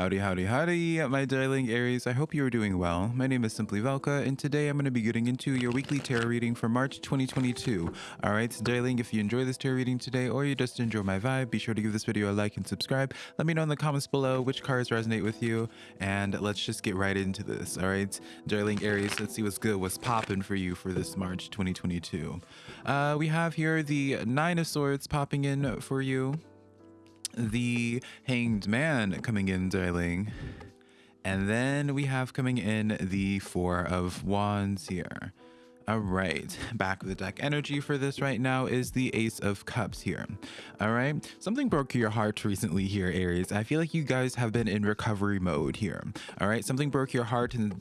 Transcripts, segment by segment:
Howdy, howdy, howdy, my darling Aries. I hope you are doing well. My name is Simply Velka, and today I'm going to be getting into your weekly tarot reading for March 2022. All right, so darling, if you enjoy this tarot reading today or you just enjoy my vibe, be sure to give this video a like and subscribe. Let me know in the comments below which cards resonate with you, and let's just get right into this. All right, darling Aries, let's see what's good, what's popping for you for this March 2022. Uh, we have here the Nine of Swords popping in for you the Hanged Man coming in, darling. And then we have coming in the Four of Wands here. All right, back of the deck energy for this right now is the Ace of Cups here. All right, something broke your heart recently here, Aries. I feel like you guys have been in recovery mode here. All right, something broke your heart and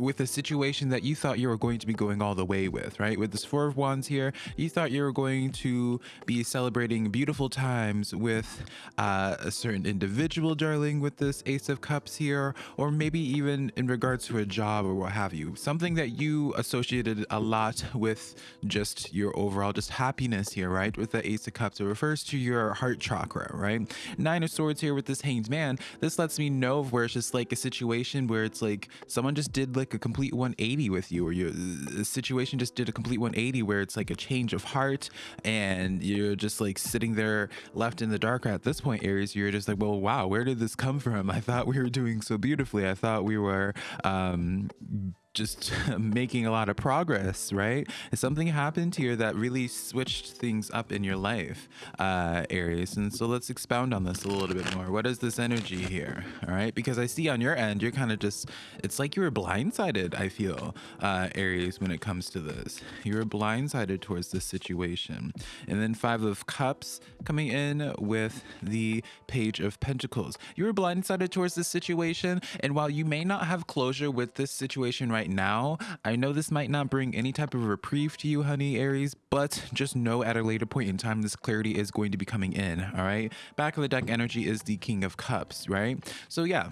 with a situation that you thought you were going to be going all the way with, right? With this Four of Wands here, you thought you were going to be celebrating beautiful times with uh, a certain individual, darling, with this Ace of Cups here, or maybe even in regards to a job or what have you. Something that you associated a lot with just your overall just happiness here, right? With the Ace of Cups, it refers to your heart chakra, right? Nine of Swords here with this Hanged Man. This lets me know where it's just like a situation where it's like someone just did like a complete 180 with you, or your situation just did a complete 180 where it's like a change of heart, and you're just like sitting there left in the dark at this point, Aries. You're just like, well, wow, where did this come from? I thought we were doing so beautifully. I thought we were um just making a lot of progress, right? Something happened here that really switched things up in your life, uh, Aries. And so let's expound on this a little bit more. What is this energy here? All right, because I see on your end, you're kind of just, it's like you were blindsided, I feel, uh, Aries, when it comes to this. You were blindsided towards this situation. And then Five of Cups coming in with the Page of Pentacles. You were blindsided towards this situation. And while you may not have closure with this situation right right now. I know this might not bring any type of reprieve to you, honey Aries, but just know at a later point in time, this clarity is going to be coming in, all right? Back of the deck energy is the King of Cups, right? So yeah,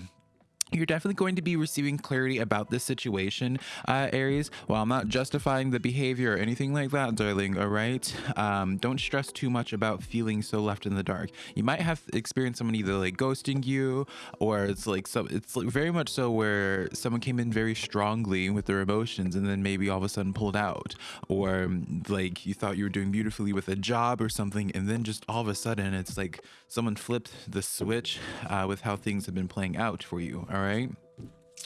you're definitely going to be receiving clarity about this situation, uh, Aries. While I'm not justifying the behavior or anything like that, darling, all right? Um, don't stress too much about feeling so left in the dark. You might have experienced someone either like ghosting you or it's like so it's like very much so where someone came in very strongly with their emotions and then maybe all of a sudden pulled out or like you thought you were doing beautifully with a job or something and then just all of a sudden it's like someone flipped the switch uh, with how things have been playing out for you all right?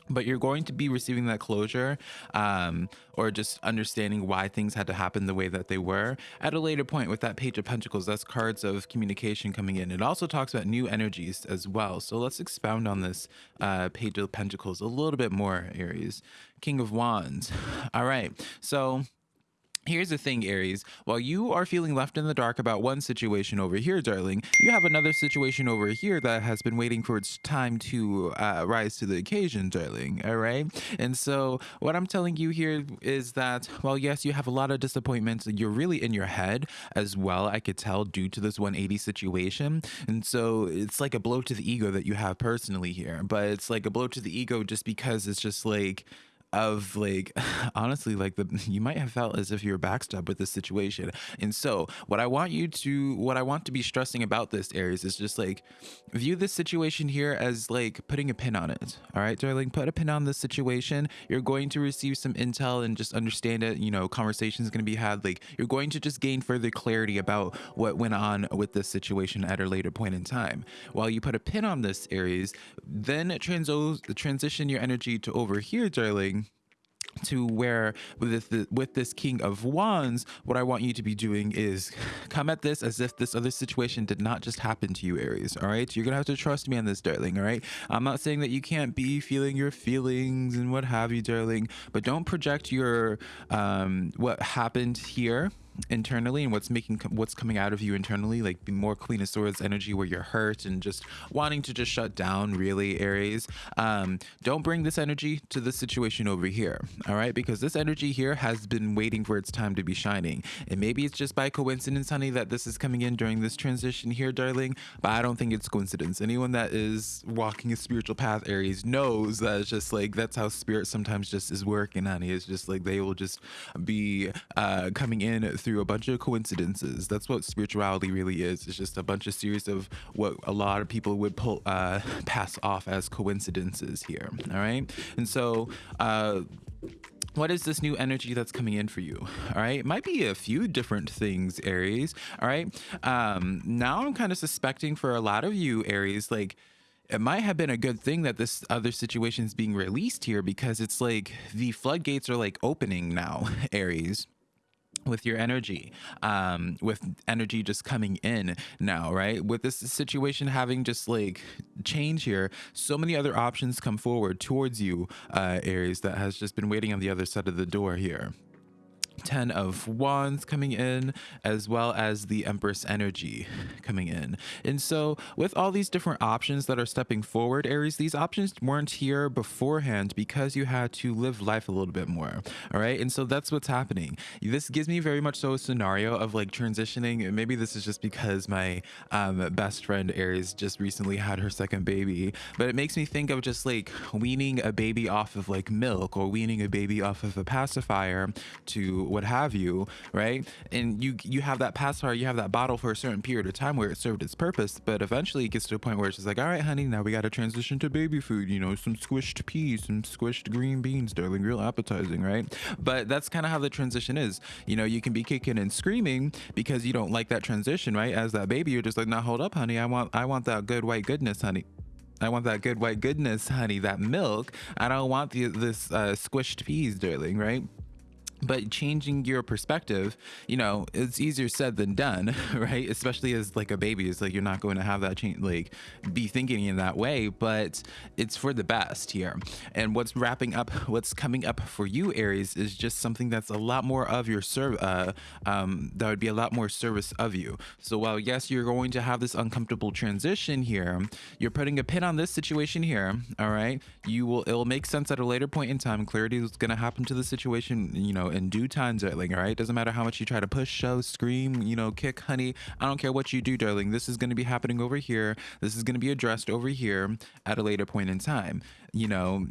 But you're going to be receiving that closure um, or just understanding why things had to happen the way that they were. At a later point with that page of pentacles that's cards of communication coming in. It also talks about new energies as well. So let's expound on this uh, page of pentacles a little bit more aries. King of wands. All right. So Here's the thing, Aries. While you are feeling left in the dark about one situation over here, darling, you have another situation over here that has been waiting for its time to uh, rise to the occasion, darling. All right. And so, what I'm telling you here is that, while yes, you have a lot of disappointments, you're really in your head as well, I could tell, due to this 180 situation. And so, it's like a blow to the ego that you have personally here. But it's like a blow to the ego just because it's just like, of like honestly like the you might have felt as if you were backstabbed with this situation. And so what i want you to what i want to be stressing about this aries is just like view this situation here as like putting a pin on it all right? Darling put a pin on this situation. You're going to receive some intel and just understand it. You know conversations going to be had. Like you're going to just gain further clarity about what went on with this situation at a later point in time. While you put a pin on this aries then transo transition your energy to over here darling to where with this, with this king of wands what i want you to be doing is come at this as if this other situation did not just happen to you aries all right? You're gonna have to trust me on this darling all right? I'm not saying that you can't be feeling your feelings and what have you darling but don't project your um what happened here internally and what's making what's coming out of you internally like the more queen of swords energy where you're hurt and just wanting to just shut down really aries. Um don't bring this energy to the situation over here all right? Because this energy here has been waiting for its time to be shining. And maybe it's just by coincidence honey that this is coming in during this transition here darling but i don't think it's coincidence. Anyone that is walking a spiritual path aries knows that it's just like that's how spirit sometimes just is working honey. It's just like they will just be uh coming in through through a bunch of coincidences. That's what spirituality really is. It's just a bunch of series of what a lot of people would pull uh, pass off as coincidences here. All right, and so. Uh, what is this new energy that's coming in for you all right might be a few different things aries all right um now i'm kind of suspecting for a lot of you aries like it might have been a good thing that this other situation is being released here because it's like the floodgates are like opening now aries with your energy um with energy just coming in now right? With this situation having just like change here so many other options come forward towards you uh aries that has just been waiting on the other side of the door here 10 of wands coming in as well as the empress energy coming in. And so with all these different options that are stepping forward aries these options weren't here beforehand because you had to live life a little bit more all right? And so that's what's happening. This gives me very much so a scenario of like transitioning. Maybe this is just because my um, best friend aries just recently had her second baby but it makes me think of just like weaning a baby off of like milk or weaning a baby off of a pacifier to what have you, right? And you you have that pacifier, you have that bottle for a certain period of time where it served its purpose, but eventually it gets to a point where it's just like, all right, honey, now we got to transition to baby food. You know, some squished peas, some squished green beans, darling, real appetizing, right? But that's kind of how the transition is. You know, you can be kicking and screaming because you don't like that transition, right? As that baby, you're just like, now hold up, honey, I want I want that good white goodness, honey. I want that good white goodness, honey, that milk. I don't want the, this uh, squished peas, darling, right? But changing your perspective you know it's easier said than done right? Especially as like a baby it's like you're not going to have that change like be thinking in that way but it's for the best here. And what's wrapping up what's coming up for you aries is just something that's a lot more of your serve uh, um, that would be a lot more service of you. So while yes you're going to have this uncomfortable transition here you're putting a pin on this situation here all right? You will it will make sense at a later point in time. Clarity is going to happen to the situation you know in due time, darling. All right. Doesn't matter how much you try to push, shove, scream, you know, kick, honey. I don't care what you do, darling. This is going to be happening over here. This is going to be addressed over here at a later point in time. You know,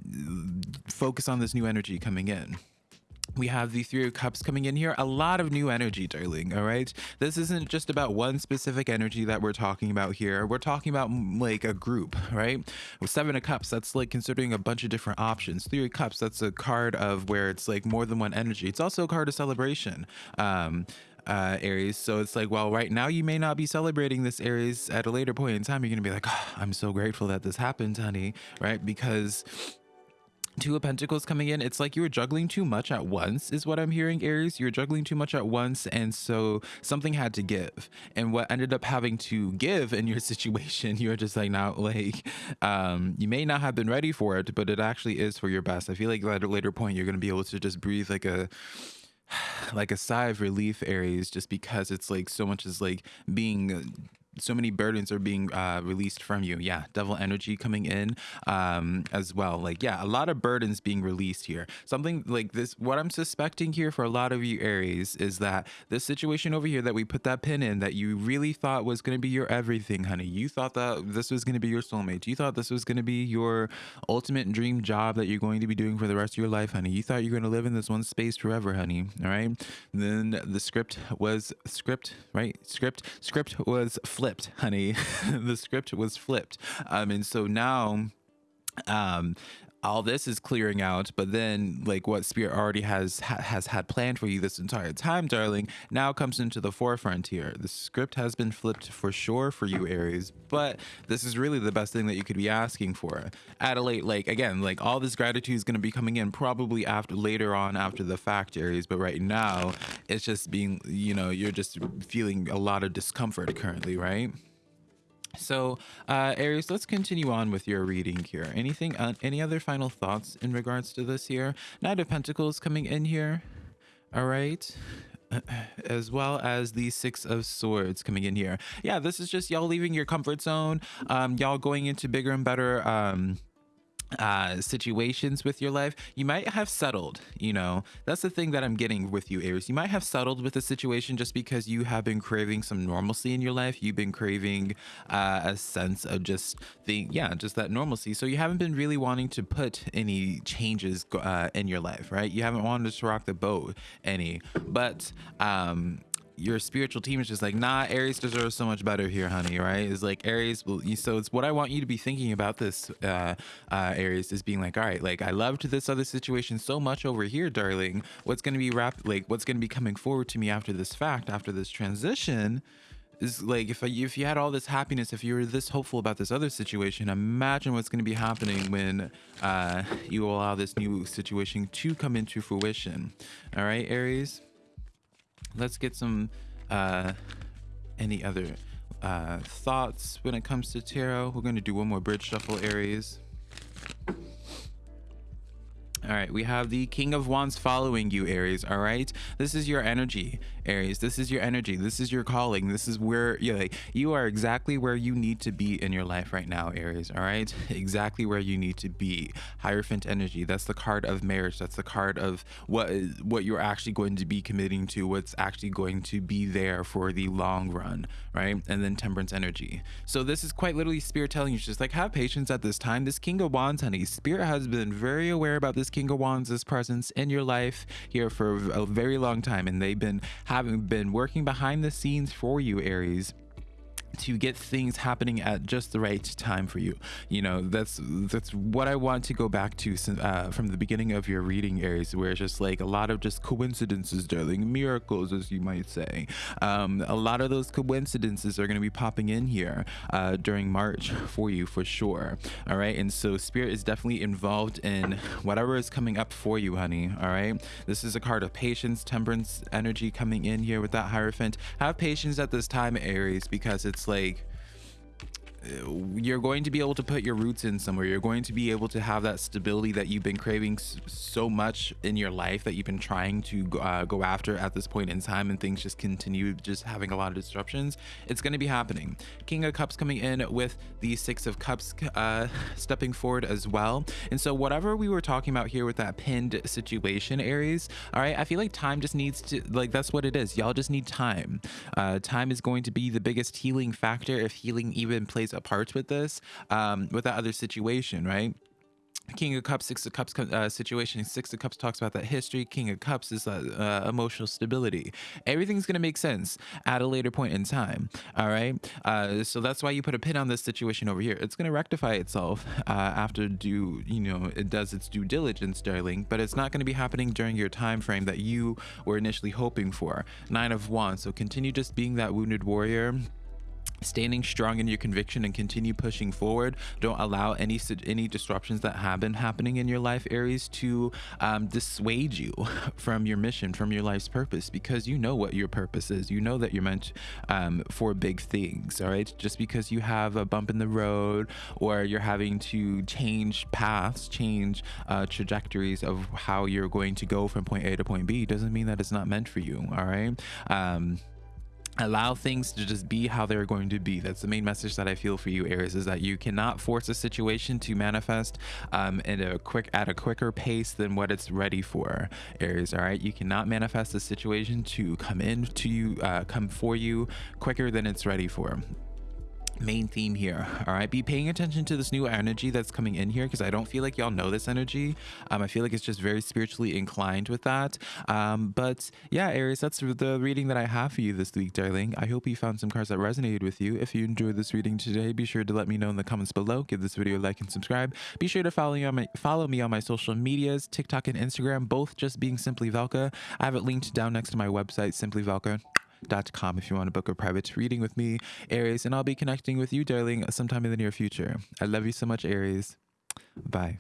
focus on this new energy coming in we have the three of cups coming in here a lot of new energy darling all right this isn't just about one specific energy that we're talking about here we're talking about like a group right with seven of cups that's like considering a bunch of different options three of cups that's a card of where it's like more than one energy it's also a card of celebration um uh, Aries. So it's like, well, right now you may not be celebrating this Aries at a later point in time. You're going to be like, oh, I'm so grateful that this happened, honey, right? Because Two of Pentacles coming in, it's like you were juggling too much at once, is what I'm hearing, Aries. You're juggling too much at once, and so something had to give. And what ended up having to give in your situation, you're just like, now, like, um, you may not have been ready for it, but it actually is for your best. I feel like at a later point, you're going to be able to just breathe like a like a sigh of relief aries just because it's like so much is like being so many burdens are being uh, released from you. Yeah, devil energy coming in um, as well. Like, yeah, a lot of burdens being released here. Something like this, what I'm suspecting here for a lot of you Aries is that this situation over here that we put that pin in that you really thought was going to be your everything, honey. You thought that this was going to be your soulmate. You thought this was going to be your ultimate dream job that you're going to be doing for the rest of your life, honey. You thought you're going to live in this one space forever, honey. All right. Then the script was script, right? Script, script was flipped, honey. the script was flipped. Um, and so now um all this is clearing out but then like what spirit already has ha- has had planned for you this entire time darling now comes into the forefront here. The script has been flipped for sure for you aries but this is really the best thing that you could be asking for. Adelaide like again like all this gratitude is going to be coming in probably after later on after the fact aries but right now it's just being you know you're just feeling a lot of discomfort currently right so, uh, Aries, let's continue on with your reading here. Anything, uh, any other final thoughts in regards to this here? Knight of Pentacles coming in here. All right. As well as the Six of Swords coming in here. Yeah, this is just y'all leaving your comfort zone. Um, y'all going into bigger and better, um, uh situations with your life you might have settled you know? That's the thing that i'm getting with you aries. You might have settled with the situation just because you have been craving some normalcy in your life. You've been craving uh, a sense of just the yeah just that normalcy. So you haven't been really wanting to put any changes uh, in your life right? You haven't wanted to rock the boat any. But um your spiritual team is just like, nah, Aries deserves so much better here, honey. Right? It's like Aries. So it's what I want you to be thinking about this, uh, uh, Aries, is being like, all right, like I loved this other situation so much over here, darling. What's gonna be wrapped? Like, what's gonna be coming forward to me after this fact, after this transition? is like if I, if you had all this happiness, if you were this hopeful about this other situation, imagine what's going to be happening when uh, you allow this new situation to come into fruition. All right, Aries. Let's get some uh, any other uh, thoughts when it comes to tarot. We're going to do one more bridge shuffle, Aries. All right, we have the King of Wands following you, Aries. All right, this is your energy, Aries. This is your energy. This is your calling. This is where you like you are exactly where you need to be in your life right now, Aries. All right, exactly where you need to be. Hierophant energy. That's the card of marriage. That's the card of what what you're actually going to be committing to. What's actually going to be there for the long run, right? And then Temperance energy. So this is quite literally Spirit telling you just like have patience at this time. This King of Wands, honey. Spirit has been very aware about this King of Wands' presence in your life here for a very long time, and they've been having been working behind the scenes for you, Aries to get things happening at just the right time for you. You know that's that's what i want to go back to uh, from the beginning of your reading aries where it's just like a lot of just coincidences darling. Miracles as you might say. Um, a lot of those coincidences are going to be popping in here uh, during march for you for sure. All right? And so spirit is definitely involved in whatever is coming up for you honey. All right? This is a card of patience temperance energy coming in here with that hierophant. Have patience at this time aries because it's like you're going to be able to put your roots in somewhere. You're going to be able to have that stability that you've been craving so much in your life that you've been trying to uh, go after at this point in time and things just continue just having a lot of disruptions. It's going to be happening. King of cups coming in with the six of cups uh, stepping forward as well. And so whatever we were talking about here with that pinned situation aries all right i feel like time just needs to like that's what it is. Y'all just need time. Uh, time is going to be the biggest healing factor if healing even plays a part with this, um, with that other situation, right? King of Cups, Six of Cups uh, situation. Six of Cups talks about that history. King of Cups is uh, uh, emotional stability. Everything's going to make sense at a later point in time. All right. Uh, so that's why you put a pin on this situation over here. It's going to rectify itself uh, after due, you know, it does its due diligence, darling, but it's not going to be happening during your time frame that you were initially hoping for. Nine of Wands. So continue just being that wounded warrior standing strong in your conviction and continue pushing forward. Don't allow any any disruptions that have been happening in your life aries to um, dissuade you from your mission from your life's purpose because you know what your purpose is. You know that you're meant um, for big things all right? Just because you have a bump in the road or you're having to change paths change uh, trajectories of how you're going to go from point a to point b doesn't mean that it's not meant for you all right? Um, allow things to just be how they're going to be. That's the main message that i feel for you aries is that you cannot force a situation to manifest um in a quick at a quicker pace than what it's ready for aries all right? You cannot manifest a situation to come in to you uh, come for you quicker than it's ready for main theme here all right? Be paying attention to this new energy that's coming in here because i don't feel like y'all know this energy. Um i feel like it's just very spiritually inclined with that. Um but yeah aries that's the reading that i have for you this week darling. I hope you found some cards that resonated with you. If you enjoyed this reading today be sure to let me know in the comments below. Give this video a like and subscribe. Be sure to follow me on my follow me on my social medias tiktok and instagram both just being simply velka i have it linked down next to my website simply velka com if you want to book a private reading with me, Aries, and I'll be connecting with you, darling, sometime in the near future. I love you so much, Aries. Bye.